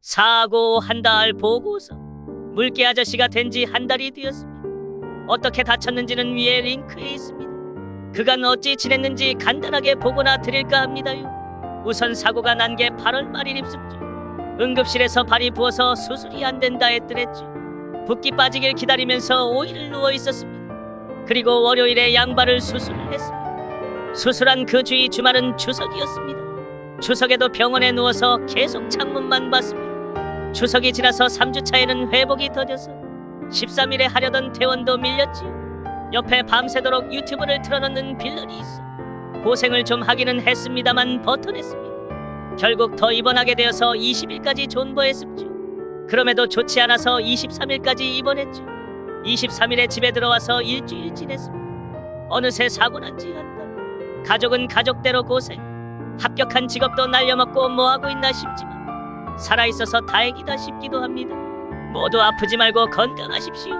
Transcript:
사고 한 달 보고서 물개 아저씨가 된 지 한 달이 되었습니다. 어떻게 다쳤는지는 위에 링크에 있습니다. 그간 어찌 지냈는지 간단하게 보고나 드릴까 합니다요. 우선 사고가 난 게 8월 말일 입습죠. 응급실에서 발이 부어서 수술이 안 된다 했더랬죠. 붓기 빠지길 기다리면서 5일을 누워 있었습니다. 그리고 월요일에 양발을 수술을 했습니다. 수술한 그 주의 주말은 추석이었습니다. 추석에도 병원에 누워서 계속 창문만 봤습니다. 추석이 지나서 3주차에는 회복이 더뎌서 13일에 하려던 퇴원도 밀렸지요. 옆에 밤새도록 유튜브를 틀어놓는 빌런이 있어 고생을 좀 하기는 했습니다만 버텨냈습니다. 결국 더 입원하게 되어서 20일까지 존버했습죠. 그럼에도 좋지 않아서 23일까지 입원했죠. 23일에 집에 들어와서 일주일 지냈습니다. 어느새 사고 난 지 한 달. 가족은 가족대로 고생. 합격한 직업도 날려먹고 뭐하고 있나 싶지만 살아있어서 다행이다 싶기도 합니다. 모두 아프지 말고 건강하십시오.